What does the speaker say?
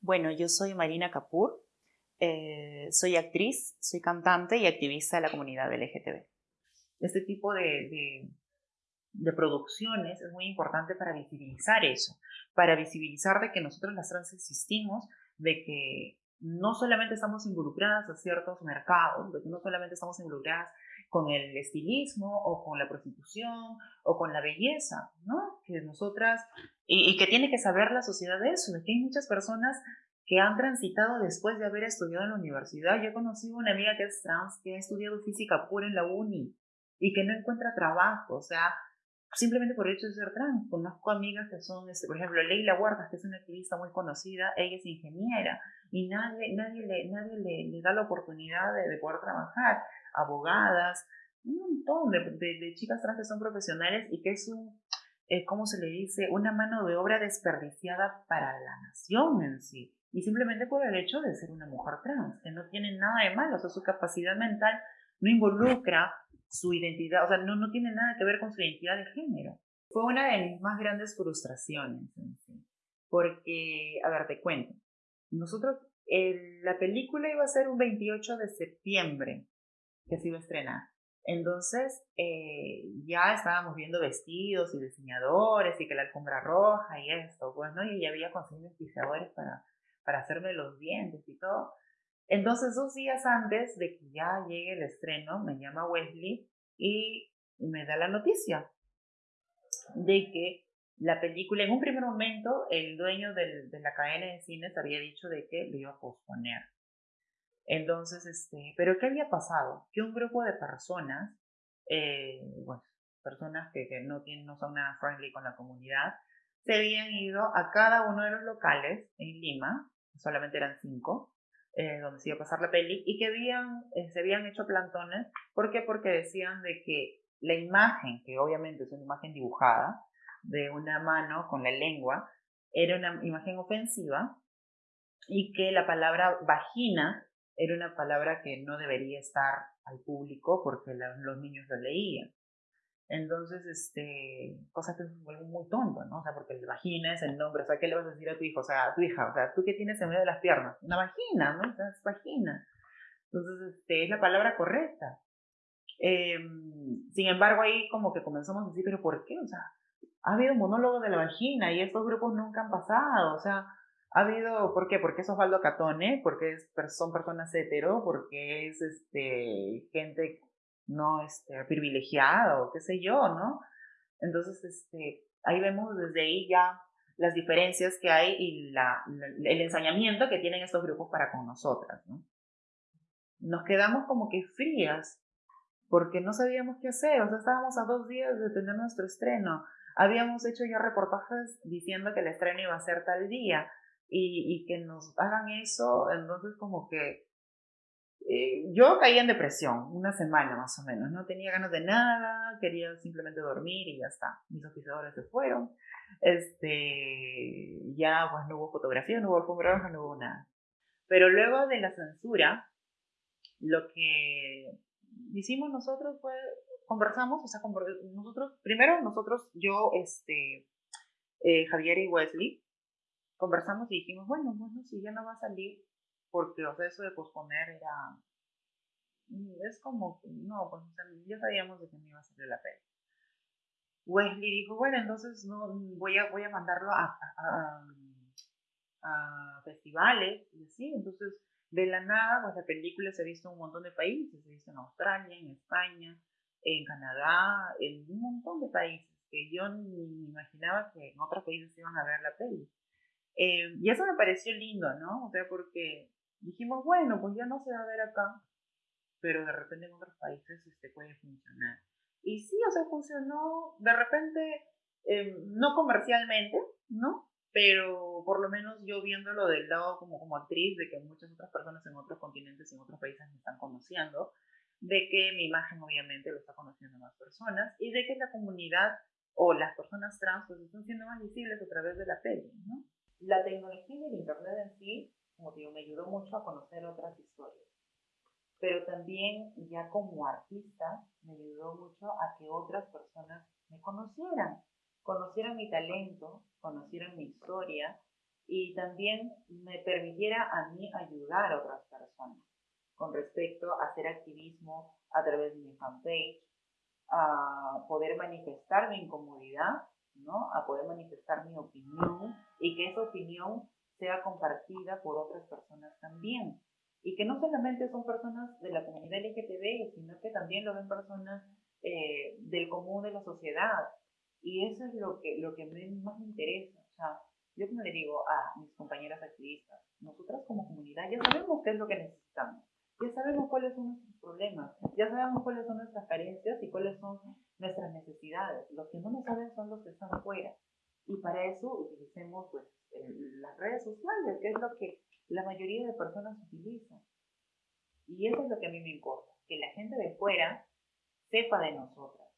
Bueno, yo soy Marina Kapur, eh, soy actriz, soy cantante y activista de la comunidad LGTB. Este tipo de, de, producciones es muy importante para visibilizar eso, para visibilizar de que nosotros las trans existimos, de que no solamente estamos involucradas a ciertos mercados, de que no solamente estamos involucradas con el estilismo o con la prostitución o con la belleza, ¿no? Que nosotras, y, que tiene que saber la sociedad de eso, de que hay muchas personas que han transitado después de haber estudiado en la universidad. Yo he conocido una amiga que es trans, que ha estudiado física pura en la uni y que no encuentra trabajo, o sea, simplemente por el hecho de ser trans. Conozco amigas que son, este, por ejemplo, Leila Huertas, que es una activista muy conocida, ella es ingeniera y nadie, nadie, le, nadie le, da la oportunidad de, poder trabajar. Abogadas, un montón de, chicas trans que son profesionales y que es un, eh, ¿cómo se le dice? Una mano de obra desperdiciada para la nación en sí. Y simplemente por el hecho de ser una mujer trans, que no tiene nada de malo, o sea, su capacidad mental no involucra su identidad, o sea, no, no tiene nada que ver con su identidad de género. Fue una de mis más grandes frustraciones, porque, a ver, te cuento, nosotros, la película iba a ser un 28 de septiembre que se iba a estrenar. Entonces, eh, ya estábamos viendo vestidos y diseñadores y que la alfombra roja y esto, pues, ¿no? Y ya había conseguido diseñadores para, para hacerme los dientes y todo. Entonces, dos días antes de que ya llegue el estreno, me llama Wesley y me da la noticia de que la película, en un primer momento, el dueño de la cadena de cines había dicho de que lo iba a posponer. Entonces, este, pero ¿qué había pasado? Que un grupo de personas, eh, personas que, que, no, tienen, no son nada friendly con la comunidad, se habían ido a cada uno de los locales en Lima, solamente eran cinco, eh, donde se iba a pasar la peli, y que habían, eh, se habían hecho plantones. ¿Por qué? Porque decían de que la imagen, que obviamente es una imagen dibujada, de una mano con la lengua, era una imagen ofensiva y que la palabra vagina era una palabra que no debería estar al público porque los niños lo leían. Entonces, este, cosa que es muy tonto, ¿no? O sea, porque el vagina es el nombre, o sea, ¿qué le vas a decir a tu hijo? O sea, a tu hija, o sea, ¿tú qué tienes en medio de las piernas? Una vagina, ¿no? O sea, es vagina. Entonces, este, es la palabra correcta. Em, sin embargo, ahí como que comenzamos a decir, ¿pero por qué? O sea, ha habido monólogo de la vagina y estos grupos nunca han pasado, o sea, ha habido, ¿por qué? Porque es Osvaldo Catone, porque es, son personas hetero, porque es este, gente no este, privilegiado, qué sé yo, ¿no? Entonces, este, ahí vemos desde ahí ya las diferencias que hay y la, el ensañamiento que tienen estos grupos para con nosotras, ¿no? Nos quedamos como que frías porque no sabíamos qué hacer, o sea, estábamos a dos días de tener nuestro estreno, habíamos hecho ya reportajes diciendo que el estreno iba a ser tal día y, que nos hagan eso, entonces como que eh, yo caí en depresión una semana más o menos, no tenía ganas de nada, quería simplemente dormir y ya está. Mis oficiadores se fueron, este, ya pues no hubo fotografía, no hubo alfombra no hubo nada. Pero luego de la censura, lo que hicimos nosotros fue, conversamos, o sea, nosotros, primero nosotros, yo, este, eh, Javier y Wesley, conversamos y dijimos, bueno, bueno, si ya no va a salir, porque o sea, eso de posponer era, mm, es como, no, pues ya sabíamos de que me iba a salir la peli. Wesley dijo, bueno, entonces no, voy, a, voy a mandarlo a, a, a, festivales y así, entonces de la nada, pues la película se ha visto en un montón de países, se ha visto en Australia, en España, en Canadá, en un montón de países que yo ni imaginaba que en otros países iban a ver la peli. Eh, y eso me pareció lindo, ¿no? O sea, porque dijimos, bueno, pues ya no se va a ver acá, pero de repente en otros países este puede funcionar. Y sí, o sea, funcionó de repente, eh, no comercialmente, ¿no? Pero por lo menos yo viéndolo del lado como, como actriz, de que muchas otras personas en otros continentes y en otros países me están conociendo, de que mi imagen obviamente lo está conociendo más personas y de que la comunidad o las personas trans pues están siendo más visibles a través de la peli, ¿no? La tecnología y el internet en sí como digo, me ayudó mucho a conocer otras historias. Pero también ya como artista me ayudó mucho a que otras personas me conocieran, conocieran mi talento, conocieran mi historia y también me permitiera a mí ayudar a otras personas con respecto a hacer activismo a través de mi fanpage, a poder manifestar mi incomodidad, ¿no? A poder manifestar mi opinión y que esa opinión sea compartida por otras personas también. Y que no solamente son personas de la comunidad LGTB, sino que también lo ven personas eh, del común de la sociedad. Y eso es lo que, lo que más me interesa. O sea, yo como le digo a mis compañeras activistas, nosotras como comunidad ya sabemos qué es lo que necesitamos. Ya sabemos cuáles son nuestros problemas, ya sabemos cuáles son nuestras carencias y cuáles son nuestras necesidades. Los que no lo saben son los que están afuera. Y para eso utilicemos pues, las redes sociales, que es lo que la mayoría de personas utilizan. Y eso es lo que a mí me importa, que la gente de fuera sepa de nosotras,